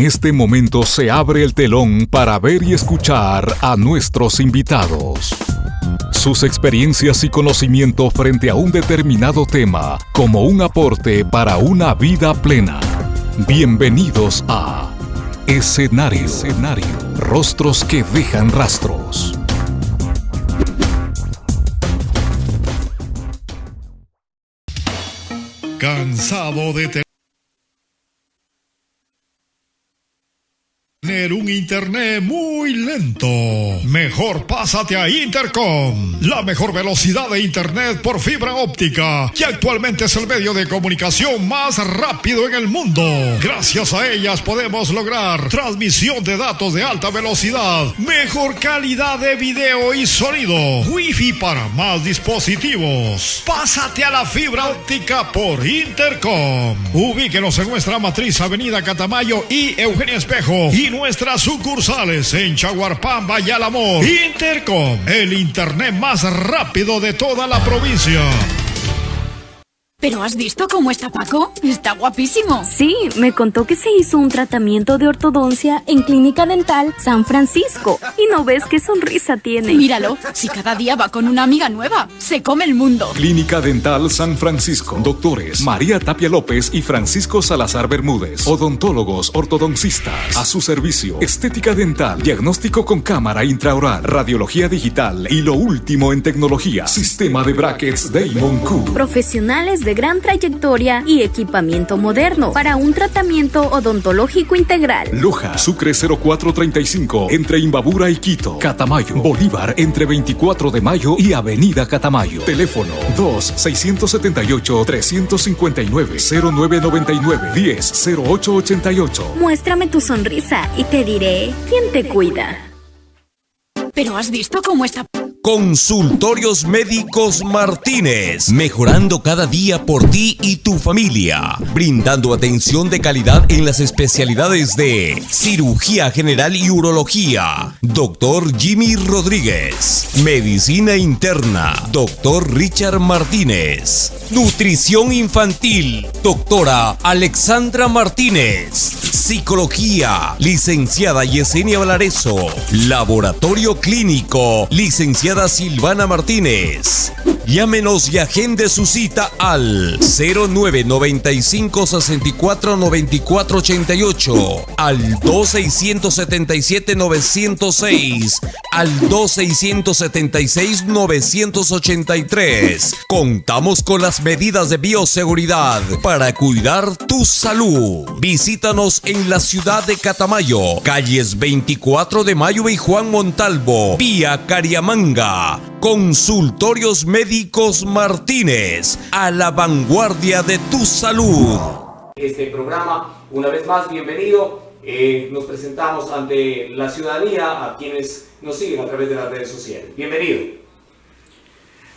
En este momento se abre el telón para ver y escuchar a nuestros invitados. Sus experiencias y conocimiento frente a un determinado tema como un aporte para una vida plena. Bienvenidos a Escenario. Escenario. Rostros que dejan rastros. Cansado de tener un internet muy lento. Mejor pásate a Intercom, la mejor velocidad de internet por fibra óptica, que actualmente es el medio de comunicación más rápido en el mundo. Gracias a ellas podemos lograr transmisión de datos de alta velocidad, mejor calidad de video y sonido, wifi para más dispositivos. Pásate a la fibra óptica por Intercom. Ubíquenos en nuestra matriz Avenida Catamayo y Eugenia Espejo y nuestras sucursales en Chaguarpamba y Álamo. Intercom, el internet más rápido de toda la provincia. ¿Pero has visto cómo está Paco? Está guapísimo. Sí, me contó que se hizo un tratamiento de ortodoncia en Clínica Dental San Francisco. Y no ves qué sonrisa tiene. Míralo, si cada día va con una amiga nueva, se come el mundo. Clínica Dental San Francisco. Doctores María Tapia López y Francisco Salazar Bermúdez. Odontólogos ortodoncistas. A su servicio. Estética dental. Diagnóstico con cámara intraoral. Radiología digital. Y lo último en tecnología. Sistema de brackets Damon Q. Profesionales de gran trayectoria y equipamiento moderno para un tratamiento odontológico integral. Loja, Sucre 0435, entre Imbabura y Quito. Catamayo, Bolívar, entre 24 de mayo y Avenida Catamayo. Teléfono 2-679-359-0999-10-0888. Muéstrame tu sonrisa y te diré quién te cuida. ¿Pero has visto cómo está Consultorios Médicos Martínez, mejorando cada día por ti y tu familia, brindando atención de calidad en las especialidades de cirugía general y urología, doctor Jimmy Rodríguez, medicina interna, doctor Richard Martínez, nutrición infantil, doctora Alexandra Martínez, psicología, licenciada Yesenia Valareso, laboratorio clínico, licenciada Silvana Martínez. Llámenos y agende su cita al 0995 64 94 88, al 2677 906, al 2676 983. Contamos con las medidas de bioseguridad para cuidar tu salud. Visítanos en la ciudad de Catamayo, calles 24 de Mayo y Juan Montalvo, vía Cariamanga. Consultorios Médicos Martínez, a la vanguardia de tu salud. Este programa, una vez más, bienvenido. Eh, nos presentamos ante la ciudadanía, a quienes nos siguen a través de las redes sociales. Bienvenido.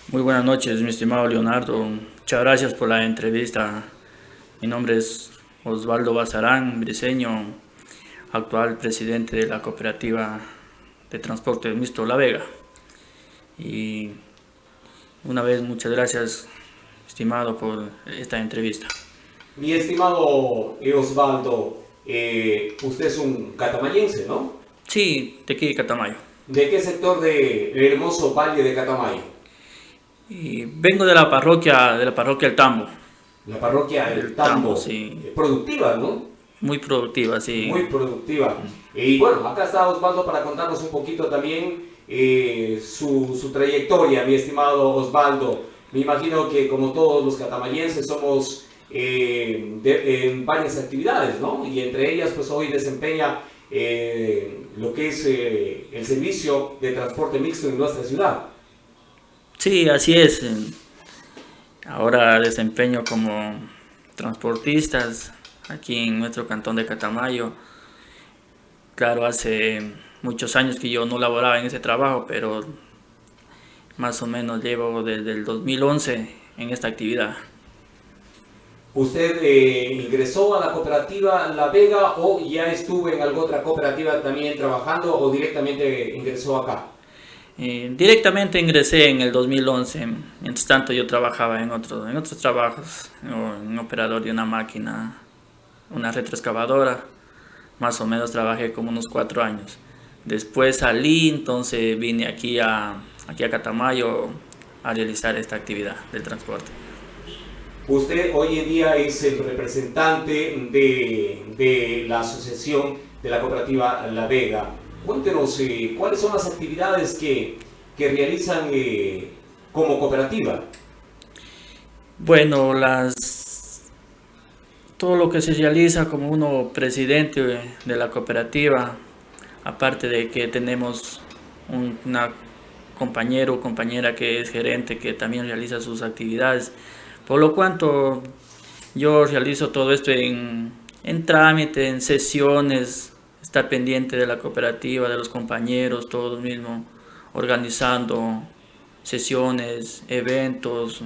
Muy buenas noches, mi estimado Leonardo. Muchas gracias por la entrevista. Mi nombre es Osvaldo Bazarán, briseño, actual presidente de la cooperativa de transporte mixto La Vega. Y una vez muchas gracias, estimado, por esta entrevista. Mi estimado Osvaldo, eh, usted es un catamayense, ¿no? Sí, de aquí de Catamayo. ¿De qué sector del hermoso valle de Catamayo? Y vengo de la parroquia, de la parroquia El Tambo. La parroquia El Tambo, sí. Productiva, ¿no? Muy productiva, sí. Muy productiva. Y bueno, acá está Osvaldo para contarnos un poquito también eh, su, su, trayectoria, mi estimado Osvaldo. Me imagino que como todos los catamayenses somos eh, en varias actividades, ¿no? Y entre ellas, pues hoy desempeña eh, lo que es el servicio de transporte mixto en nuestra ciudad. Sí, así es. Ahora desempeño como transportistas aquí en nuestro cantón de Catamayo. Claro, hace muchos años que yo no laboraba en ese trabajo, pero más o menos llevo desde el 2011 en esta actividad. ¿Usted eh, ingresó a la cooperativa La Vega o ya estuvo en alguna otra cooperativa también trabajando o directamente ingresó acá? Eh, directamente ingresé en el 2011, mientras tanto yo trabajaba en, otro, en otros trabajos, un operador de una máquina, una retroexcavadora, más o menos trabajé como unos cuatro años. Después salí, entonces vine aquí a, aquí a Catamayo a realizar esta actividad del transporte. Usted hoy en día es el representante de, de la asociación de la cooperativa La Vega. Cuéntenos eh, cuáles son las actividades que, que realizan eh, como cooperativa. Bueno, las todo lo que se realiza como uno presidente de la cooperativa, aparte de que tenemos una compañero o compañera que es gerente que también realiza sus actividades, por lo cuanto yo realizo todo esto en, en trámite, en sesiones, estar pendiente de la cooperativa, de los compañeros, todos mismos, organizando sesiones, eventos,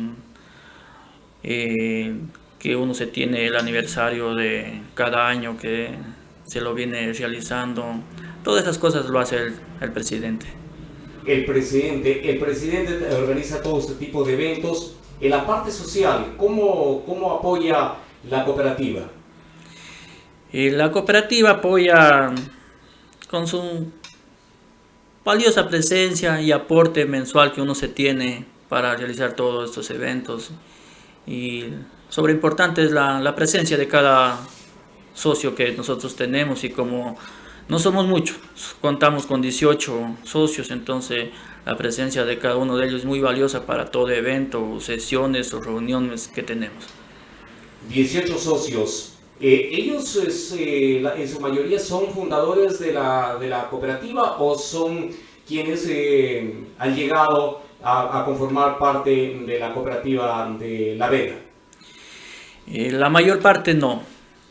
eh, que uno se tiene el aniversario de cada año que se lo viene realizando. Todas esas cosas lo hace el, el presidente. El presidente, el presidente organiza todo este tipo de eventos. En la parte social, ¿cómo, cómo apoya la cooperativa? Y la cooperativa apoya con su valiosa presencia y aporte mensual que uno se tiene para realizar todos estos eventos. Y sobre importante es la, la presencia de cada socio que nosotros tenemos y como no somos muchos, contamos con 18 socios, entonces la presencia de cada uno de ellos es muy valiosa para todo evento, sesiones o reuniones que tenemos. 18 socios. Eh, ¿Ellos es, eh, la, en su mayoría son fundadores de la, de la cooperativa o son quienes eh, han llegado a, a, conformar parte de la cooperativa de La Vega? la mayor parte no.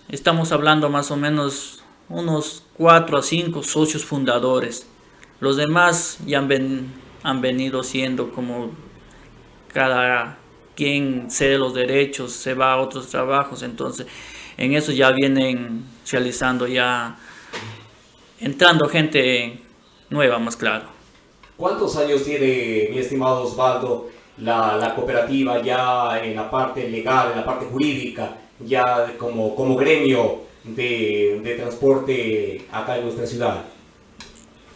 Estamos hablando más o menos unos 4 a 5 socios fundadores. Los demás ya han, ven, han venido siendo como cada quien cede los derechos, se va a otros trabajos, entonces en eso ya vienen realizando ya, entrando gente nueva más claro. ¿Cuántos años tiene, mi estimado Osvaldo, la, la cooperativa ya en la parte legal, en la parte jurídica, ya como, como gremio de, de transporte acá en nuestra ciudad?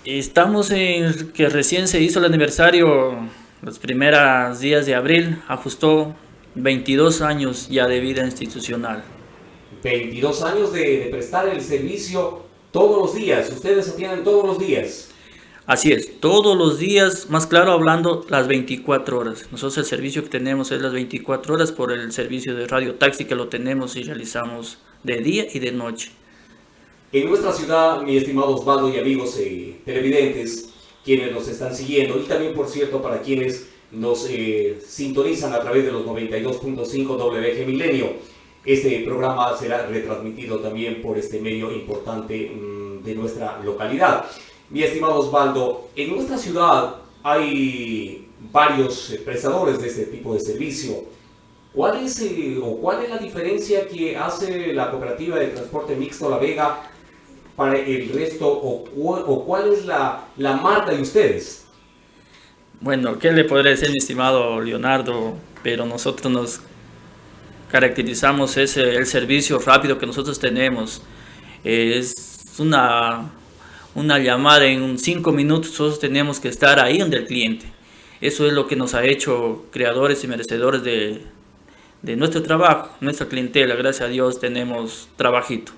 Estamos en que recién se hizo el aniversario, los primeros días de abril, ajustó 22 años ya de vida institucional. 22 años de, de, prestar el servicio todos los días, ustedes atienden todos los días. Así es, todos los días, más claro hablando, las 24 horas. Nosotros el servicio que tenemos es las 24 horas por el servicio de radio taxi que lo tenemos y realizamos de día y de noche. En nuestra ciudad, mi estimado Osvaldo y amigos eh, televidentes, quienes nos están siguiendo, y también por cierto para quienes nos eh, sintonizan a través de los 92.5 WG Milenio, este programa será retransmitido también por este medio importante mmm, de nuestra localidad. Mi estimado Osvaldo, en nuestra ciudad hay varios prestadores de este tipo de servicio. ¿Cuál es, o cuál es la diferencia que hace la cooperativa de transporte mixto La Vega para el resto o, cuál es la, la, marca de ustedes? Bueno, ¿qué le podré decir mi estimado Leonardo? Pero nosotros nos caracterizamos ese el servicio rápido que nosotros tenemos. Es una, una llamada en cinco minutos, nosotros tenemos que estar ahí donde el cliente. Eso es lo que nos ha hecho creadores y merecedores de, de nuestro trabajo, nuestra clientela, gracias a Dios tenemos trabajito.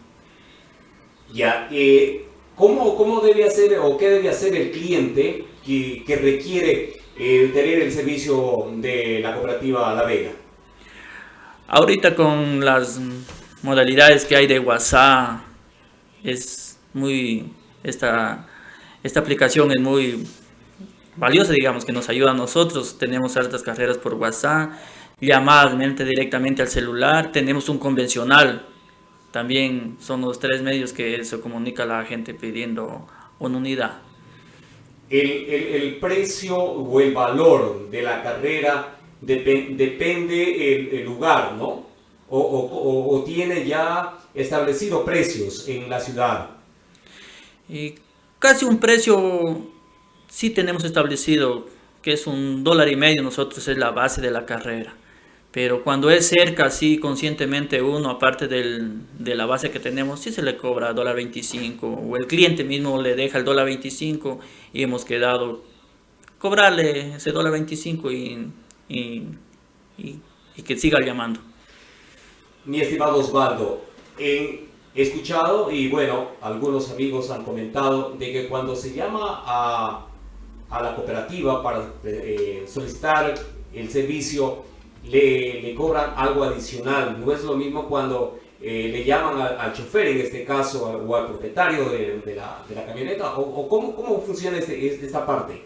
Ya, eh, ¿cómo, ¿cómo, debe hacer o qué debe hacer el cliente que, que requiere eh, tener el servicio de la cooperativa La Vega? Ahorita con las modalidades que hay de WhatsApp, es muy, esta, esta aplicación es muy valiosa, digamos, que nos ayuda a nosotros, tenemos hartas carreras por WhatsApp, llamadas directamente al celular, tenemos un convencional, también son los tres medios que se comunica a la gente pidiendo una unidad. El, el, precio o el valor de la carrera dep depende el, lugar, ¿no? O, o, o, tiene ya establecido precios en la ciudad. Y casi un precio sí tenemos establecido, que es un dólar y medio, nosotros es la base de la carrera Pero cuando es cerca, sí, conscientemente uno, aparte del, de la base que tenemos, sí se le cobra dólar 25 o el cliente mismo le deja el dólar 25 y hemos quedado cobrarle ese dólar 25 y, y, y, que siga llamando. Mi estimado Osvaldo, he escuchado y bueno, algunos amigos han comentado de que cuando se llama a, a la cooperativa para eh, solicitar el servicio, le, cobran algo adicional. No es lo mismo cuando eh, le llaman al, chofer, en este caso, o al propietario de, la, camioneta, o, cómo, cómo, funciona este, esta parte.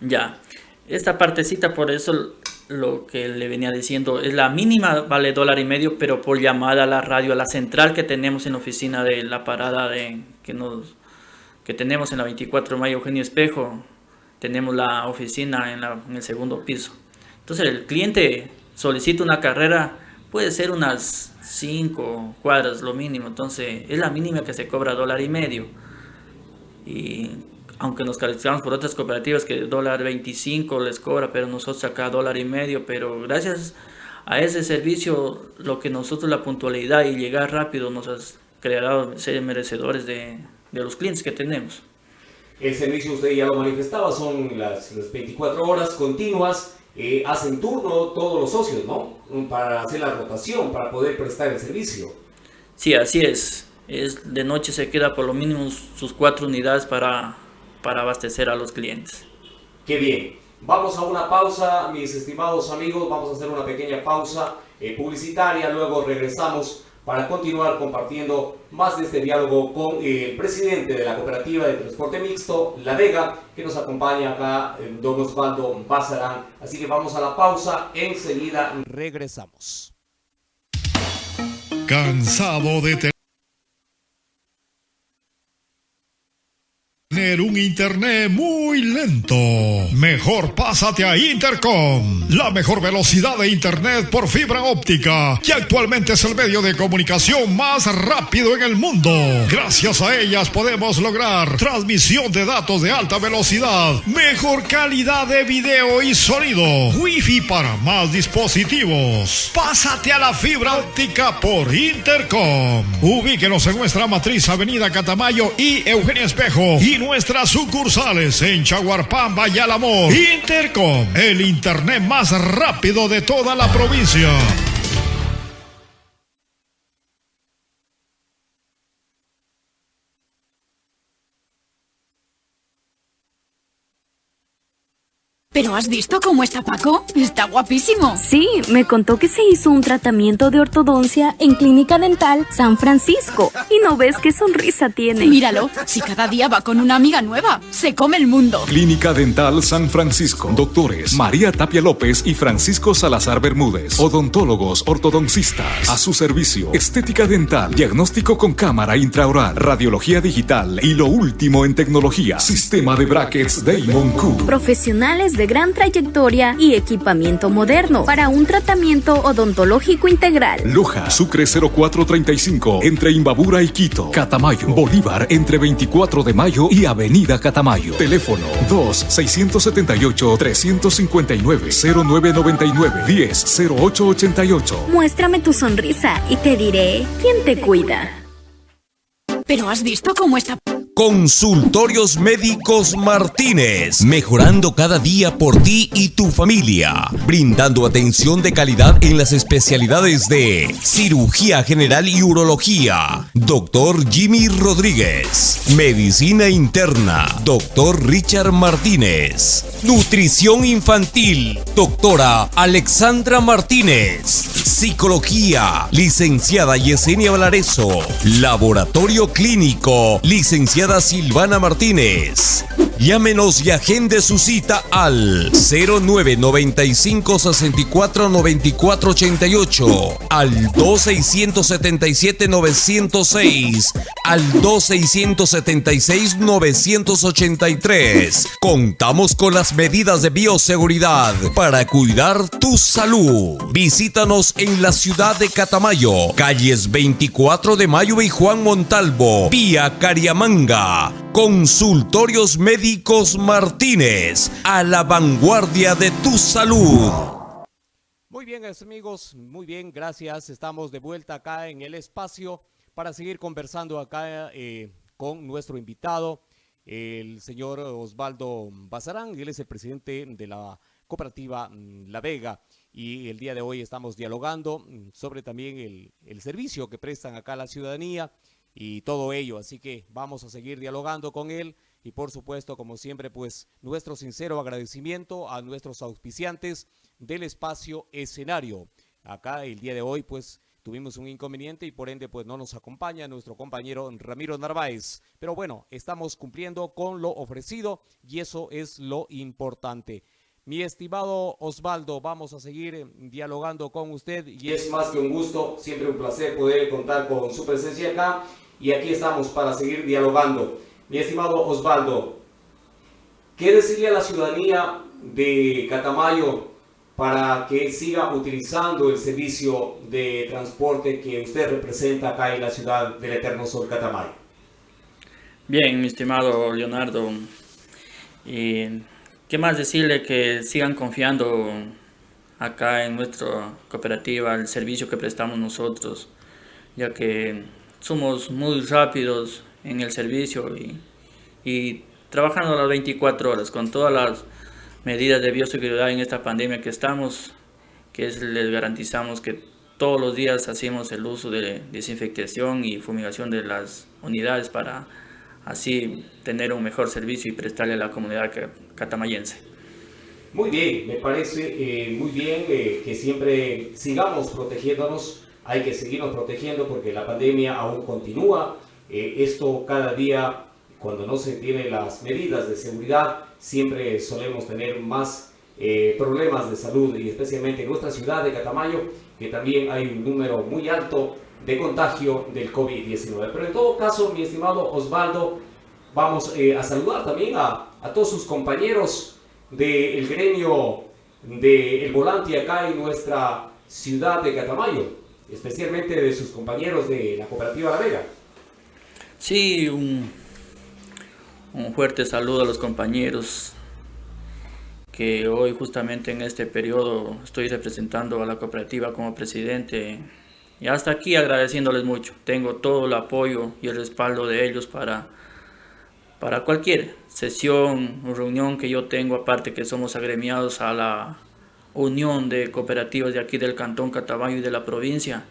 Ya, esta partecita, por eso lo que le venía diciendo, es la mínima, vale dólar y medio, pero por llamada a la radio, a la central que tenemos en la oficina de la parada de, que, nos, que tenemos en la 24 de mayo Eugenio Espejo, tenemos la oficina en, en el segundo piso. Entonces el cliente solicito una carrera, puede ser unas 5 cuadras lo mínimo, entonces es la mínima que se cobra dólar y medio. Y aunque nos calificamos por otras cooperativas que dólar 25 les cobra, pero nosotros acá dólar y medio, pero gracias a ese servicio, lo que nosotros la puntualidad y llegar rápido nos ha creado ser merecedores de, de los clientes que tenemos. El servicio usted ya lo manifestaba, son las, las 24 horas continuas eh, hacen turno todos los socios, ¿no? Para hacer la rotación, para poder prestar el servicio. Sí, así es. es de noche se queda por lo mínimo sus cuatro unidades para, para abastecer a los clientes. Qué bien. Vamos a una pausa, mis estimados amigos. Vamos a hacer una pequeña pausa eh, publicitaria. Luego regresamos para continuar compartiendo más de este diálogo con el presidente de la Cooperativa de Transporte Mixto, La Vega, que nos acompaña acá, don Osvaldo Bazarán. Así que vamos a la pausa, enseguida regresamos. Cansado de tener un internet muy lento. Mejor pásate a Intercom, la mejor velocidad de internet por fibra óptica, que actualmente es el medio de comunicación más rápido en el mundo. Gracias a ellas podemos lograr transmisión de datos de alta velocidad, mejor calidad de video y sonido, wifi para más dispositivos. Pásate a la fibra óptica por Intercom. Ubíquenos en nuestra matriz Avenida Catamayo y Eugenia Espejo y nuestras sucursales en Chaguarpamba y Alamor. Intercom, el internet más rápido de toda la provincia. ¿Pero has visto cómo está Paco? Está guapísimo. Sí, me contó que se hizo un tratamiento de ortodoncia en Clínica Dental San Francisco. Y no ves qué sonrisa tiene. Míralo, si cada día va con una amiga nueva, se come el mundo. Clínica Dental San Francisco. Doctores María Tapia López y Francisco Salazar Bermúdez. Odontólogos ortodoncistas. A su servicio. Estética dental. Diagnóstico con cámara intraoral. Radiología digital. Y lo último en tecnología. Sistema de brackets Damon Q. Profesionales de gran trayectoria y equipamiento moderno para un tratamiento odontológico integral. Loja, Sucre 0435, entre Imbabura y Quito. Catamayo, Bolívar, entre 24 de mayo y Avenida Catamayo. Teléfono 2-679-359-0999-10-0888. Muéstrame tu sonrisa y te diré quién te cuida. ¿Pero has visto cómo está... Consultorios Médicos Martínez, mejorando cada día por ti y tu familia, brindando atención de calidad en las especialidades de cirugía general y urología, doctor Jimmy Rodríguez, medicina interna, doctor Richard Martínez, nutrición infantil, doctora Alexandra Martínez, psicología, licenciada Yesenia Valareso, laboratorio clínico, licenciada Silvana Martínez. Llámenos y agende su cita al 0995 64 94 88, al 2677 906, al 2676 983. Contamos con las medidas de bioseguridad para cuidar tu salud. Visítanos en la ciudad de Catamayo, calles 24 de Mayo y Juan Montalvo, vía Cariamanga. Consultorios Médicos Martínez, a la vanguardia de tu salud. Muy bien, amigos, muy bien, gracias. Estamos de vuelta acá en el espacio para seguir conversando acá eh, con nuestro invitado, el señor Osvaldo Bazarán. Él es el presidente de la cooperativa mm, La Vega y el día de hoy estamos dialogando mm, sobre también el, el servicio que prestan acá a la ciudadanía y todo ello. Así que vamos a seguir dialogando con él y por supuesto, como siempre, pues nuestro sincero agradecimiento a nuestros auspiciantes del espacio escenario. Acá el día de hoy, pues tuvimos un inconveniente y por ende, pues no nos acompaña nuestro compañero Ramiro Narváez. Pero bueno, estamos cumpliendo con lo ofrecido y eso es lo importante. Mi estimado Osvaldo, vamos a seguir eh, dialogando con usted. Y es más que un gusto, siempre un placer poder contar con su presencia acá. Y aquí estamos para seguir dialogando. Mi estimado Osvaldo, ¿qué decirle a la ciudadanía de Catamayo para que siga utilizando el servicio de transporte que usted representa acá en la ciudad del Eterno Sol Catamayo? Bien, mi estimado Leonardo, y ¿qué más decirle que sigan confiando acá en nuestra cooperativa, el servicio que prestamos nosotros, ya que somos muy rápidos, en el servicio y, trabajando las 24 horas con todas las medidas de bioseguridad en esta pandemia que estamos, que les garantizamos que todos los días hacemos el uso de desinfectación y fumigación de las unidades para así tener un mejor servicio y prestarle a la comunidad catamayense. Muy bien, me parece eh, muy bien eh, que siempre sigamos protegiéndonos, hay que seguirnos protegiendo porque la pandemia aún continúa, eh, esto cada día, cuando no se tienen las medidas de seguridad, siempre solemos tener más eh, problemas de salud y especialmente en nuestra ciudad de Catamayo, que también hay un número muy alto de contagio del COVID-19. Pero en todo caso, mi estimado Osvaldo, vamos eh, a saludar también a, a, todos sus compañeros del gremio del volante acá en nuestra ciudad de Catamayo, especialmente de sus compañeros de la cooperativa La Vega. Sí, un, fuerte saludo a los compañeros que hoy justamente en este periodo estoy representando a la cooperativa como presidente y hasta aquí agradeciéndoles mucho. Tengo todo el apoyo y el respaldo de ellos para, para cualquier sesión o reunión que yo tengo, aparte que somos agremiados a la unión de cooperativas de aquí del Cantón Catabayo y de la provincia.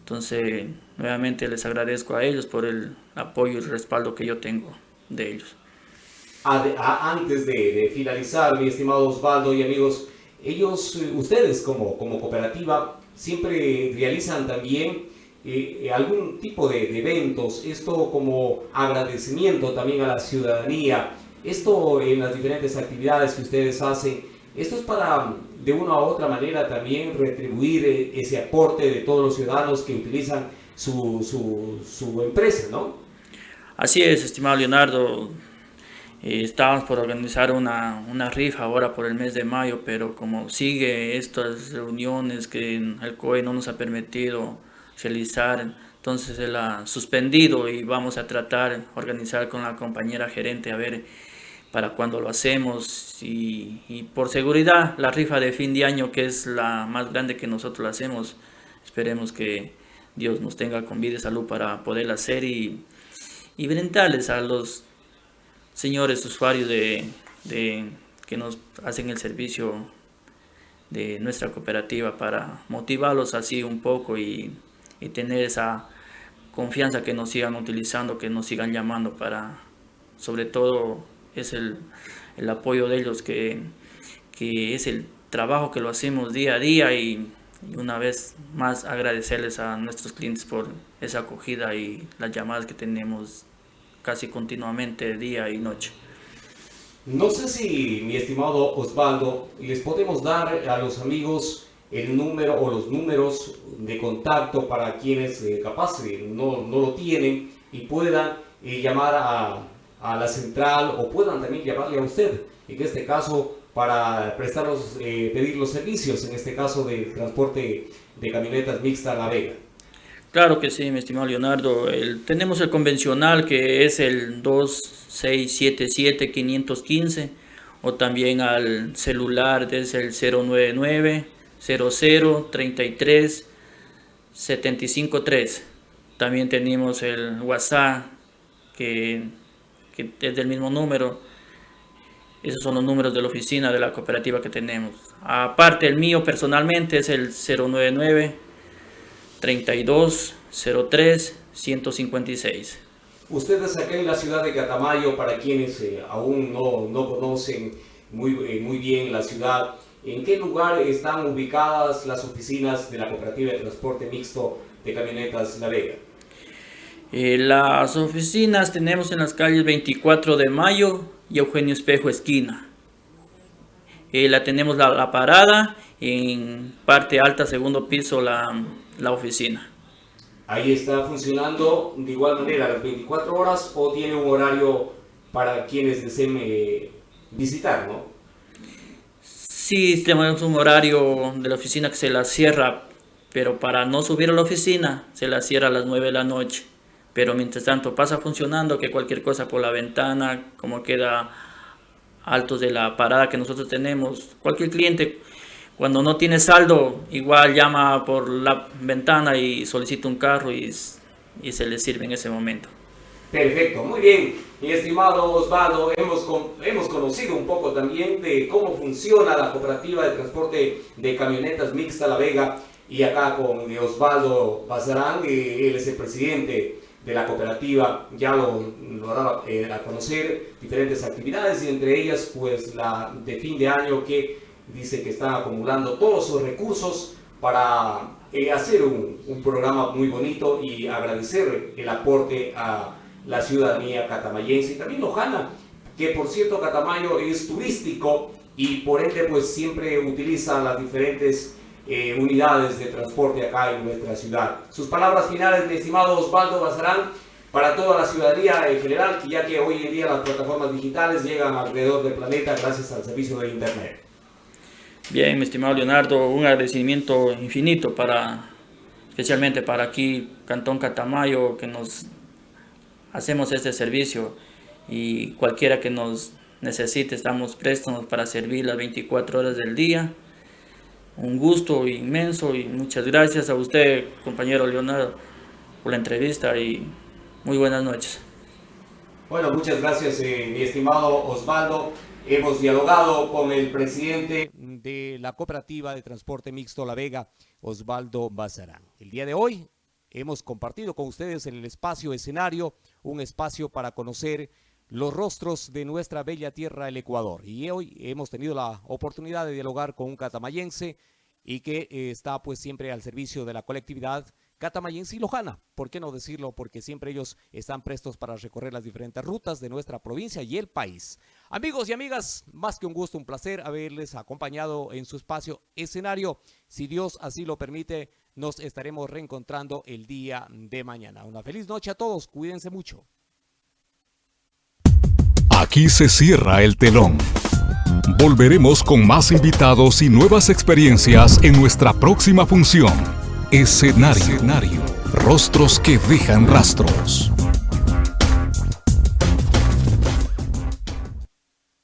Entonces, nuevamente les agradezco a ellos por el apoyo y el respaldo que yo tengo de ellos. Antes de, finalizar, mi estimado Osvaldo y amigos, ellos, ustedes como, como cooperativa, siempre realizan también eh, eh, algún tipo de, de, eventos, esto como agradecimiento también a la ciudadanía, esto en las diferentes actividades que ustedes hacen, esto es para de una u otra manera también retribuir eh, ese aporte de todos los ciudadanos que utilizan su, su, empresa, ¿no? Así es, estimado Leonardo. Eh, estábamos por organizar una, una, rifa ahora por el mes de mayo, pero como sigue estas reuniones que el COE no nos ha permitido realizar, entonces se la ha suspendido y vamos a tratar organizar con la compañera gerente a ver para cuando lo hacemos y, por seguridad la rifa de fin de año que es la más grande que nosotros hacemos esperemos que Dios nos tenga con vida y salud para poderla hacer y, y brindarles a los señores usuarios de, que nos hacen el servicio de nuestra cooperativa para motivarlos así un poco y, y tener esa confianza que nos sigan utilizando, que nos sigan llamando para sobre todo es el, apoyo de ellos, que, es el trabajo que lo hacemos día a día y, una vez más agradecerles a nuestros clientes por esa acogida y las llamadas que tenemos casi continuamente día y noche. No sé si, mi estimado Osvaldo, les podemos dar a los amigos el número o los números de contacto para quienes eh, capaz eh, no, no, lo tienen y puedan eh, llamar a, a la central o puedan también llamarle a usted, en este caso para prestar eh, pedir los servicios, en este caso de transporte de camionetas mixta a La Vega. Claro que sí, mi estimado Leonardo. tenemos el convencional que es el 2677-515 o también al celular desde el 099 0033 753. También tenemos el WhatsApp que, que es del mismo número. Esos son los números de la oficina de la cooperativa que tenemos. Aparte, el mío personalmente es el 099 32 03 156. Ustedes acá en la ciudad de Catamayo, para quienes eh, aún no, no conocen muy, eh, muy bien la ciudad, ¿en qué lugar están ubicadas las oficinas de la Cooperativa de Transporte Mixto de Camionetas La Vega? Eh, las oficinas tenemos en las calles 24 de Mayo y Eugenio Espejo Esquina. la tenemos la, la, parada, en parte alta, segundo piso, la, la oficina. Ahí está funcionando de igual manera las 24 horas o tiene un horario para quienes deseen eh, visitar, ¿no? Sí, tenemos un horario de la oficina que se la cierra, pero para no subir a la oficina se la cierra a las 9 de la noche. Pero mientras tanto pasa funcionando que cualquier cosa por la ventana, como queda altos de la parada que nosotros tenemos, cualquier cliente cuando no tiene saldo, igual llama por la ventana y solicita un carro y, y se le sirve en ese momento. Perfecto, muy bien. Mi estimado Osvaldo, hemos, hemos conocido un poco también de cómo funciona la cooperativa de transporte de camionetas mixta La Vega y acá con Osvaldo Bazarán, él es el presidente de la cooperativa, ya lo, lo daba eh, a conocer diferentes actividades y entre ellas pues la de fin de año que dice que está acumulando todos sus recursos para eh, hacer un, un, programa muy bonito y agradecer el aporte a la ciudadanía catamayense y también lojana, que por cierto Catamayo es turístico y por ende pues siempre utiliza las diferentes eh, unidades de transporte acá en nuestra ciudad. Sus palabras finales, mi estimado Osvaldo Bazarán, para toda la ciudadanía en general, ya que hoy en día las plataformas digitales llegan alrededor del planeta gracias al servicio de Internet. Bien, mi estimado Leonardo, un agradecimiento infinito para, especialmente para aquí, Cantón Catamayo, que nos hacemos este servicio y cualquiera que nos necesite, estamos prestos para servir las 24 horas del día. Un gusto inmenso y muchas gracias a usted, compañero Leonardo, por la entrevista y muy buenas noches. Bueno, muchas gracias, eh, mi estimado Osvaldo. Hemos dialogado con el presidente de la cooperativa de transporte mixto La Vega, Osvaldo Bazarán. El día de hoy hemos compartido con ustedes en el espacio escenario, un espacio para conocer los rostros de nuestra bella tierra, el Ecuador. Y hoy hemos tenido la oportunidad de dialogar con un catamayense y que eh, está pues siempre al servicio de la colectividad catamayense y lojana. ¿Por qué no decirlo? Porque siempre ellos están prestos para recorrer las diferentes rutas de nuestra provincia y el país. Amigos y amigas, más que un gusto, un placer haberles acompañado en su espacio escenario. Si Dios así lo permite, nos estaremos reencontrando el día de mañana. Una feliz noche a todos, cuídense mucho. Aquí se cierra el telón. Volveremos con más invitados y nuevas experiencias en nuestra próxima función. Escenario. Rostros que dejan rastros.